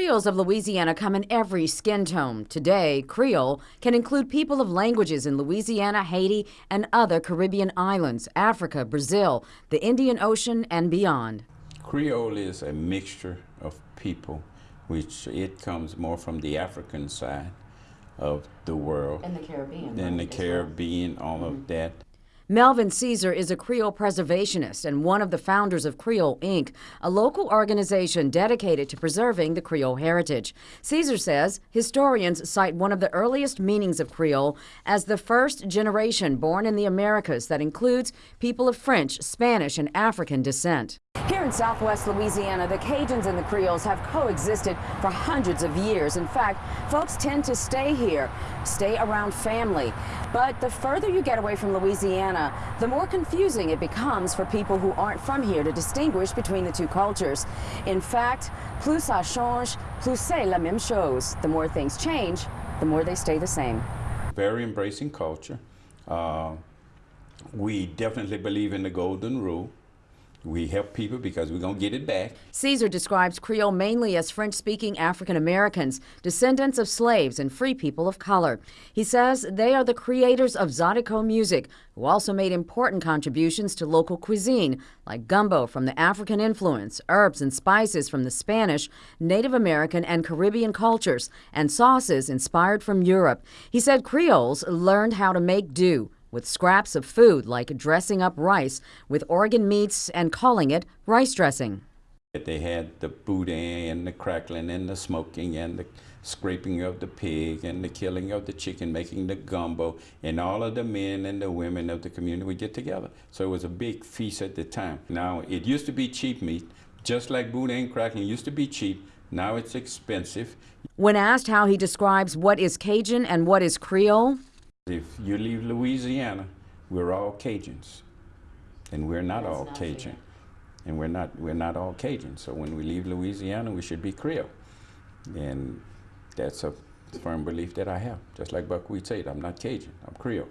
Creoles of Louisiana come in every skin tone. Today, Creole can include people of languages in Louisiana, Haiti, and other Caribbean islands, Africa, Brazil, the Indian Ocean, and beyond. Creole is a mixture of people, which it comes more from the African side of the world. And the Caribbean. And the Caribbean, well. all mm -hmm. of mm-hmm. that. Melvin Caesar is a Creole preservationist and one of the founders of Creole Inc., a local organization dedicated to preserving the Creole heritage. Caesar says historians cite one of the earliest meanings of Creole as the first generation born in the Americas that includes people of French, Spanish, and African descent. Here in southwest Louisiana, the Cajuns and the Creoles have coexisted for hundreds of years. In fact, folks tend to stay here, stay around family. But the further you get away from Louisiana, the more confusing it becomes for people who aren't from here to distinguish between the two cultures. In fact, plus ça change, plus c'est la même chose. The more things change, the more they stay the same. Very embracing culture. Uh, we definitely believe in the golden rule. We help people because we're going to get it back. Caesar describes Creole mainly as French speaking African Americans, descendants of slaves and free people of color. He says they are the creators of Zydeco music, who also made important contributions to local cuisine, like gumbo from the African influence, herbs and spices from the Spanish, Native American, and Caribbean cultures, and sauces inspired from Europe. He said Creoles learned how to make do with scraps of food like dressing up rice with organ meats and calling it rice dressing. They had the boudin and the crackling and the smoking and the scraping of the pig and the killing of the chicken, making the gumbo, and all of the men and the women of the community would get together. So it was a big feast at the time. Now, it used to be cheap meat, just like boudin crackling used to be cheap. Now it's expensive. When asked how he describes what is Cajun and what is Creole, if you leave Louisiana, we're all Cajuns, and we're not That's all not Cajun, fair. and we're not we're not all Cajun. So when we leave Louisiana, we should be Creole, and that's a firm belief that I have. Just like Buckwheat said, I'm not Cajun, I'm Creole.